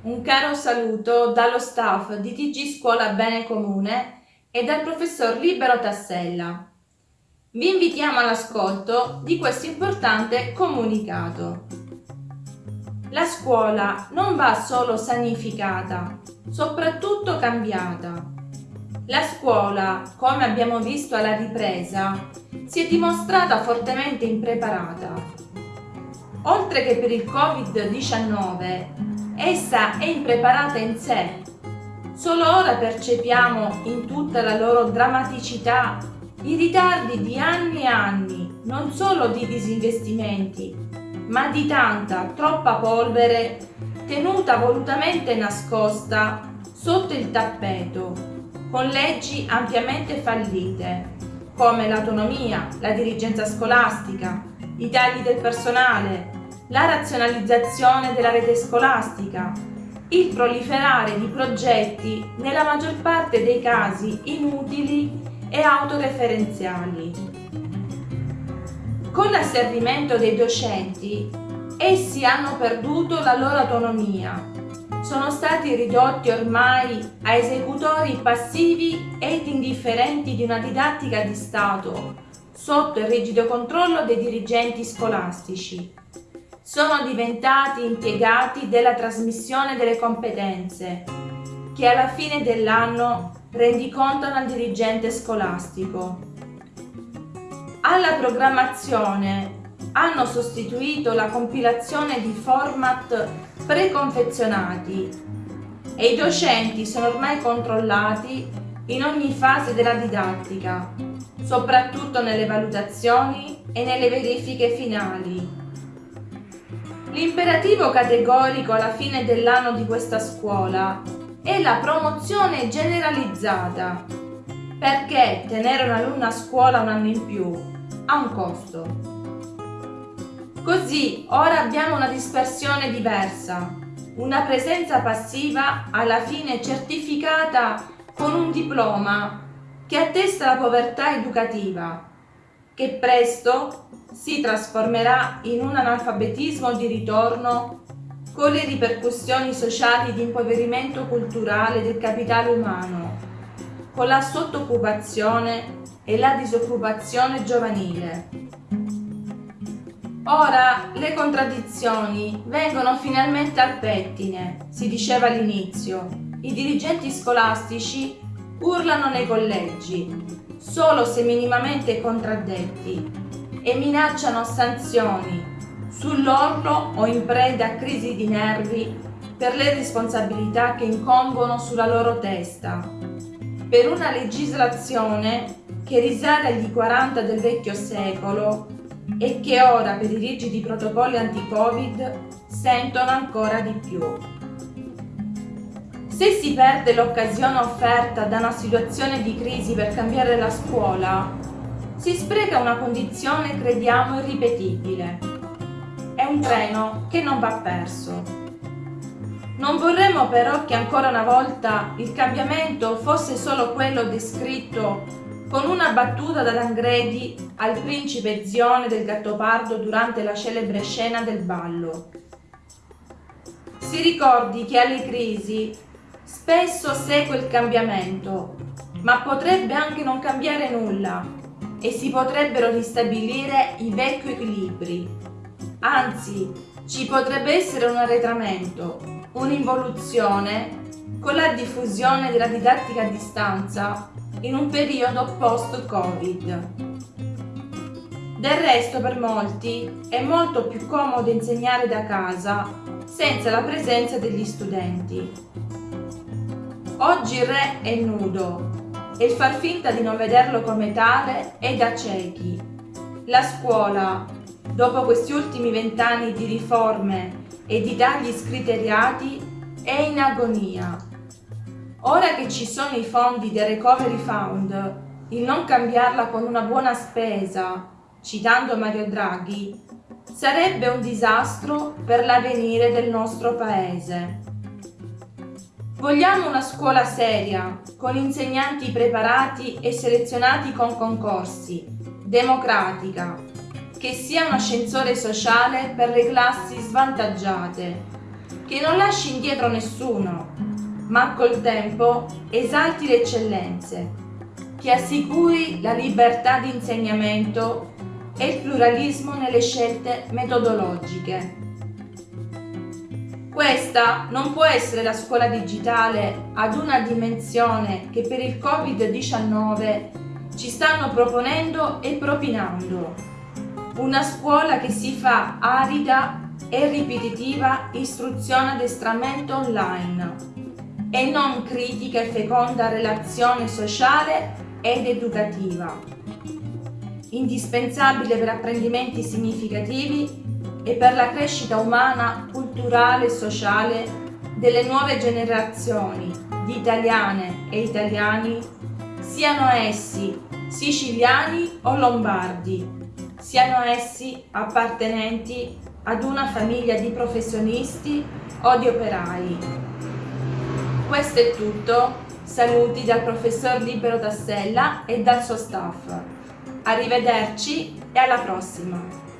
Un caro saluto dallo staff di TG Scuola Bene Comune e dal professor Libero Tassella. Vi invitiamo all'ascolto di questo importante comunicato. La scuola non va solo sanificata, soprattutto cambiata. La scuola, come abbiamo visto alla ripresa, si è dimostrata fortemente impreparata. Oltre che per il Covid-19, essa è impreparata in sé. Solo ora percepiamo in tutta la loro drammaticità i ritardi di anni e anni, non solo di disinvestimenti, ma di tanta, troppa polvere tenuta volutamente nascosta sotto il tappeto con leggi ampiamente fallite, come l'autonomia, la dirigenza scolastica, i tagli del personale, la razionalizzazione della rete scolastica, il proliferare di progetti nella maggior parte dei casi inutili e autoreferenziali. Con l'asservimento dei docenti, essi hanno perduto la loro autonomia sono stati ridotti ormai a esecutori passivi ed indifferenti di una didattica di Stato, sotto il rigido controllo dei dirigenti scolastici. Sono diventati impiegati della trasmissione delle competenze, che alla fine dell'anno rendicontano al dirigente scolastico. Alla programmazione hanno sostituito la compilazione di format preconfezionati e i docenti sono ormai controllati in ogni fase della didattica, soprattutto nelle valutazioni e nelle verifiche finali. L'imperativo categorico alla fine dell'anno di questa scuola è la promozione generalizzata, perché tenere un alunno a scuola un anno in più ha un costo. Così ora abbiamo una dispersione diversa, una presenza passiva alla fine certificata con un diploma che attesta la povertà educativa, che presto si trasformerà in un analfabetismo di ritorno con le ripercussioni sociali di impoverimento culturale del capitale umano, con la sottoccupazione e la disoccupazione giovanile. Ora le contraddizioni vengono finalmente al pettine, si diceva all'inizio. I dirigenti scolastici urlano nei collegi, solo se minimamente contraddetti, e minacciano sanzioni sull'orlo o in preda a crisi di nervi per le responsabilità che incombono sulla loro testa, per una legislazione che risale agli 40 del vecchio secolo e che ora per i rigidi protocolli anti-Covid sentono ancora di più. Se si perde l'occasione offerta da una situazione di crisi per cambiare la scuola, si spreca una condizione crediamo irripetibile. È un treno che non va perso. Non vorremmo però che ancora una volta il cambiamento fosse solo quello descritto con una battuta da Tangredi al principe Zione del Gattopardo durante la celebre scena del ballo. Si ricordi che alle crisi spesso segue il cambiamento, ma potrebbe anche non cambiare nulla e si potrebbero ristabilire i vecchi equilibri. Anzi, ci potrebbe essere un arretramento, un'involuzione con la diffusione della didattica a distanza in un periodo post-Covid. Del resto per molti è molto più comodo insegnare da casa senza la presenza degli studenti. Oggi il re è nudo e far finta di non vederlo come tale è da ciechi. La scuola, dopo questi ultimi vent'anni di riforme e di tagli scriteriati, è in agonia Ora che ci sono i fondi del Recovery Fund, il non cambiarla con una buona spesa, citando Mario Draghi, sarebbe un disastro per l'avvenire del nostro paese. Vogliamo una scuola seria, con insegnanti preparati e selezionati con concorsi, democratica, che sia un ascensore sociale per le classi svantaggiate, che non lasci indietro nessuno, ma col tempo esalti le eccellenze, che assicuri la libertà di insegnamento e il pluralismo nelle scelte metodologiche. Questa non può essere la scuola digitale ad una dimensione che per il Covid-19 ci stanno proponendo e propinando. Una scuola che si fa arida e ripetitiva istruzione addestramento online e non critica e feconda relazione sociale ed educativa, indispensabile per apprendimenti significativi e per la crescita umana, culturale e sociale delle nuove generazioni di italiane e italiani, siano essi siciliani o lombardi, siano essi appartenenti ad una famiglia di professionisti o di operai. Questo è tutto, saluti dal professor Libero Tassella e dal suo staff. Arrivederci e alla prossima!